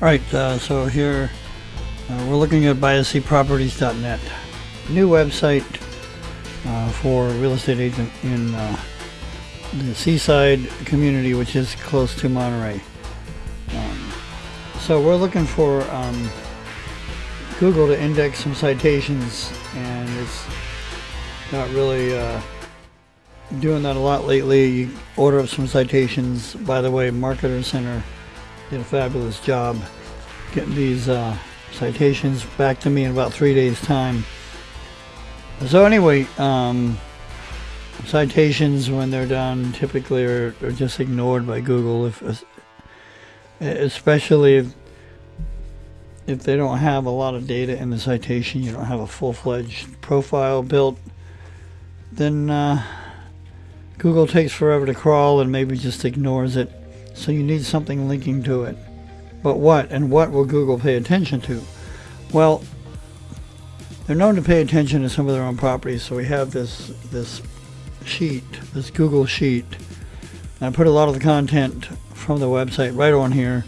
Alright, uh, so here uh, we're looking at biascproperties.net. New website uh, for real estate agent in uh, the seaside community, which is close to Monterey. Um, so we're looking for um, Google to index some citations, and it's not really uh, doing that a lot lately. You order up some citations. By the way, Marketer Center did a fabulous job getting these uh, citations back to me in about three days' time. So anyway, um, citations when they're done typically are, are just ignored by Google, if especially if if they don't have a lot of data in the citation, you don't have a full-fledged profile built, then uh, Google takes forever to crawl and maybe just ignores it. So you need something linking to it. But what and what will Google pay attention to? Well, they're known to pay attention to some of their own properties. So we have this this sheet, this Google sheet. And I put a lot of the content from the website right on here,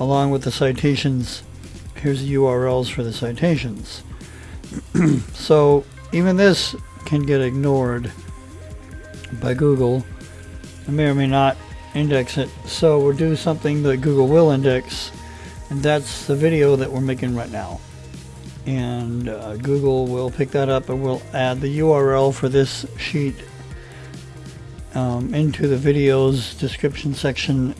along with the citations. Here's the URLs for the citations. so even this can get ignored by Google. I may or may not index it. So we'll do something that Google will index, and that's the video that we're making right now. And uh, Google will pick that up and we'll add the URL for this sheet um, into the video's description section,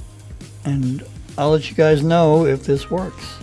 and I'll let you guys know if this works.